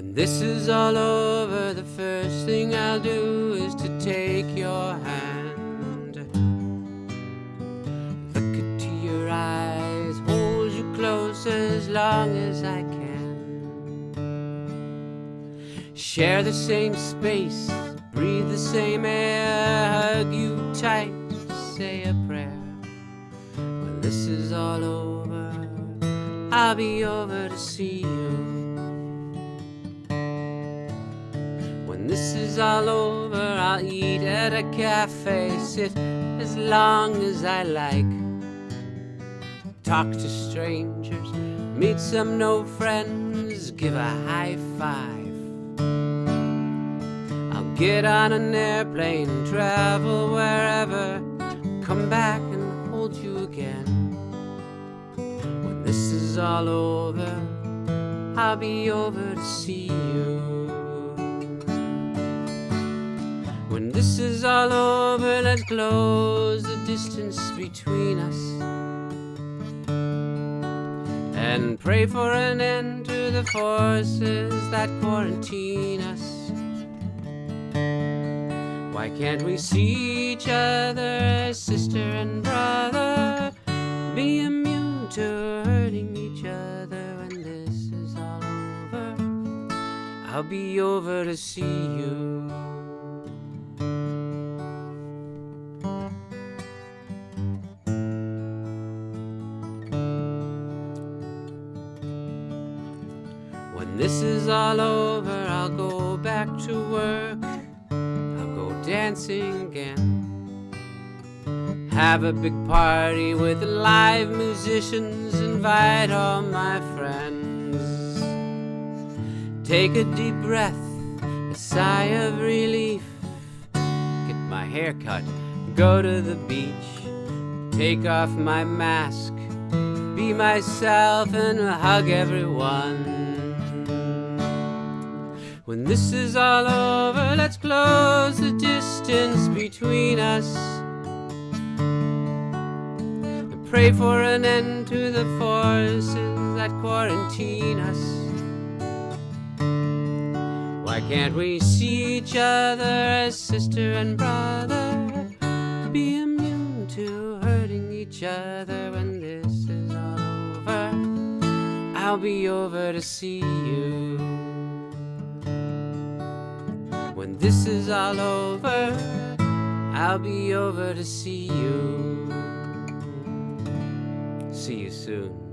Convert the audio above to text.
When this is all over, the first thing I'll do is to take your hand. Look into your eyes, hold you close as long as I can. Share the same space, breathe the same air, hug you tight, say a prayer. When this is all over, I'll be over to see you. Is all over, I'll eat at a cafe, sit as long as I like. Talk to strangers, meet some no friends, give a high five. I'll get on an airplane, travel wherever, come back and hold you again. When this is all over, I'll be over to see you. When this is all over, let's close the distance between us and pray for an end to the forces that quarantine us. Why can't we see each other as sister and brother? Be immune to hurting each other when this is all over. I'll be over to see you. This is all over, I'll go back to work. I'll go dancing again. Have a big party with live musicians, invite all my friends. Take a deep breath, a sigh of relief. Get my hair cut, go to the beach, take off my mask, be myself and hug everyone. When this is all over, let's close the distance between us. And pray for an end to the forces that quarantine us. Why can't we see each other as sister and brother? Be immune to hurting each other when this is all over. I'll be over to see you. This is all over, I'll be over to see you. See you soon.